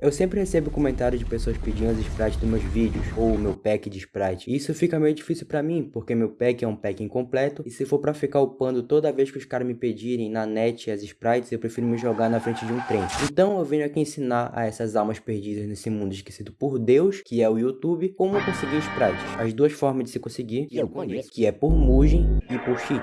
Eu sempre recebo comentários de pessoas pedindo as sprites dos meus vídeos, ou o meu pack de sprite. E isso fica meio difícil pra mim, porque meu pack é um pack incompleto, e se for pra ficar upando toda vez que os caras me pedirem na net as sprites, eu prefiro me jogar na frente de um trem. Então eu venho aqui ensinar a essas almas perdidas nesse mundo esquecido por Deus, que é o YouTube, como conseguir sprites. As duas formas de se conseguir, que é por Mugen e por cheat.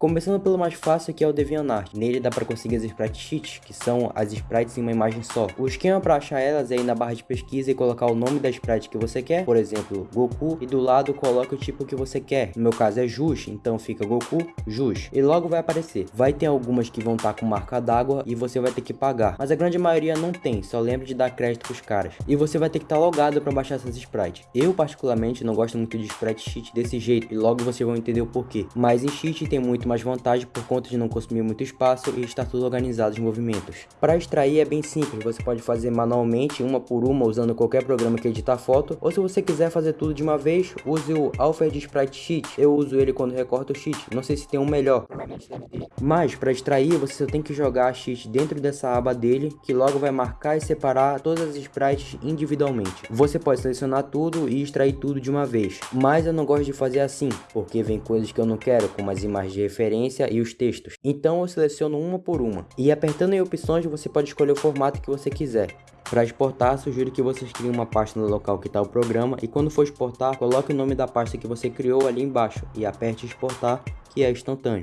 Começando pelo mais fácil que é o DeviantArt. Nele dá para conseguir as sprite sheets, que são as sprites em uma imagem só. O esquema para achar elas é ir na barra de pesquisa e colocar o nome da sprite que você quer, por exemplo, Goku, e do lado coloque o tipo que você quer. No meu caso é Jus, então fica Goku, Jus. E logo vai aparecer. Vai ter algumas que vão estar tá com marca d'água e você vai ter que pagar, mas a grande maioria não tem, só lembre de dar crédito pros caras. E você vai ter que estar tá logado para baixar essas sprites. Eu particularmente não gosto muito de sprite sheet desse jeito e logo vocês vão entender o porquê. Mas em cheat tem muito mais vantagem por conta de não consumir muito espaço e estar tudo organizado em movimentos. Para extrair é bem simples, você pode fazer manualmente uma por uma usando qualquer programa que editar foto, ou se você quiser fazer tudo de uma vez, use o Alfred Sprite Sheet, eu uso ele quando recorto o sheet, não sei se tem um melhor. Mas para extrair você tem que jogar a sheet dentro dessa aba dele, que logo vai marcar e separar todas as sprites individualmente. Você pode selecionar tudo e extrair tudo de uma vez, mas eu não gosto de fazer assim, porque vem coisas que eu não quero, como as imagens de e os textos. Então eu seleciono uma por uma. E apertando em opções você pode escolher o formato que você quiser. Para exportar, sugiro que vocês criem uma pasta no local que está o programa e quando for exportar, coloque o nome da pasta que você criou ali embaixo e aperte exportar, que é instantâneo.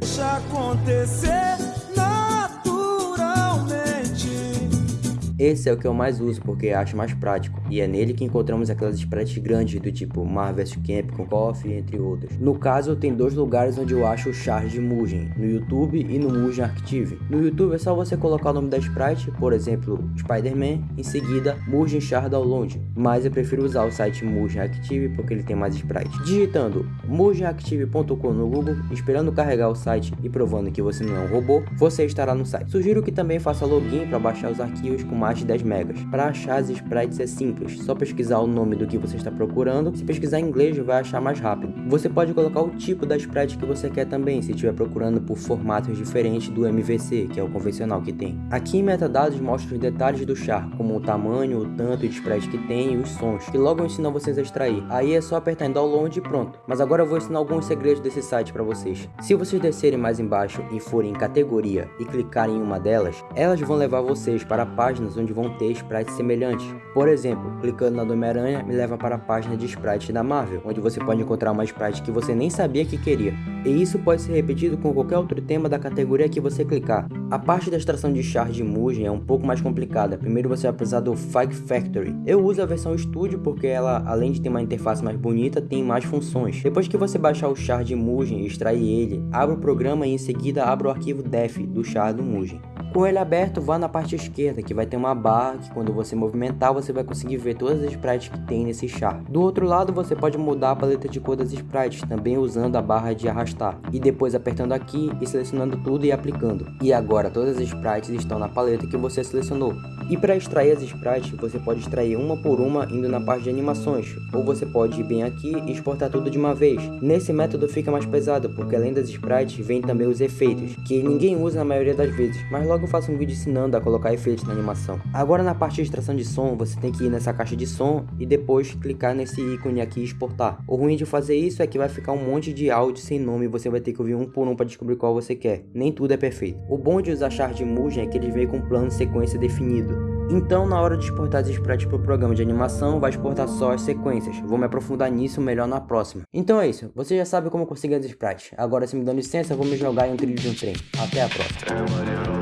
Esse é o que eu mais uso porque acho mais prático, e é nele que encontramos aquelas sprites grandes do tipo Mar vs Camp com Coffee, entre outros. No caso, tem dois lugares onde eu acho o char de Mugen, no YouTube e no Mugen Archive. No YouTube é só você colocar o nome da sprite, por exemplo, Spider-Man, em seguida Mugen Char Download, mas eu prefiro usar o site Mugen Active porque ele tem mais sprites. Digitando mugenactive.com no Google, esperando carregar o site e provando que você não é um robô, você estará no site. Sugiro que também faça login para baixar os arquivos com mais mais de 10 megas. Para achar as sprites é simples, só pesquisar o nome do que você está procurando, se pesquisar em inglês vai achar mais rápido. Você pode colocar o tipo da sprite que você quer também, se estiver procurando por formatos diferentes do MVC, que é o convencional que tem. Aqui em metadados mostra os detalhes do char, como o tamanho, o tanto de sprite que tem e os sons, que logo ensinam vocês a extrair. Aí é só apertar em download e pronto. Mas agora eu vou ensinar alguns segredos desse site para vocês. Se vocês descerem mais embaixo e forem em categoria e clicarem em uma delas, elas vão levar vocês para páginas onde vão ter sprites semelhantes. Por exemplo, clicando na do Homem-Aranha me leva para a página de sprites da Marvel, onde você pode encontrar uma sprite que você nem sabia que queria. E isso pode ser repetido com qualquer outro tema da categoria que você clicar. A parte da extração de char de Mugen é um pouco mais complicada, primeiro você vai precisar do Fike Factory. Eu uso a versão Studio porque ela, além de ter uma interface mais bonita, tem mais funções. Depois que você baixar o char de Mugen e extrair ele, abra o programa e em seguida abra o arquivo def do char do Mugen. Com ele aberto, vá na parte esquerda, que vai ter uma barra que quando você movimentar, você vai conseguir ver todas as sprites que tem nesse char. Do outro lado, você pode mudar a paleta de cor das sprites, também usando a barra de arrastar. E depois apertando aqui e selecionando tudo e aplicando. E agora todas as sprites estão na paleta que você selecionou. E para extrair as sprites, você pode extrair uma por uma indo na parte de animações, ou você pode ir bem aqui e exportar tudo de uma vez. Nesse método fica mais pesado, porque além das sprites, vem também os efeitos, que ninguém usa na maioria das vezes, mas logo eu faço um vídeo ensinando a colocar efeitos na animação. Agora na parte de extração de som, você tem que ir nessa caixa de som e depois clicar nesse ícone aqui e exportar. O ruim de fazer isso é que vai ficar um monte de áudio sem nome e você vai ter que ouvir um por um para descobrir qual você quer. Nem tudo é perfeito. O bom de usar char de Mugen é que ele vem com um plano de sequência definido. Então, na hora de exportar as sprites para o programa de animação, vai exportar só as sequências. Vou me aprofundar nisso melhor na próxima. Então é isso, você já sabe como conseguir as sprites. Agora, se me dão licença, vou me jogar em um trilho de um trem. Até a próxima.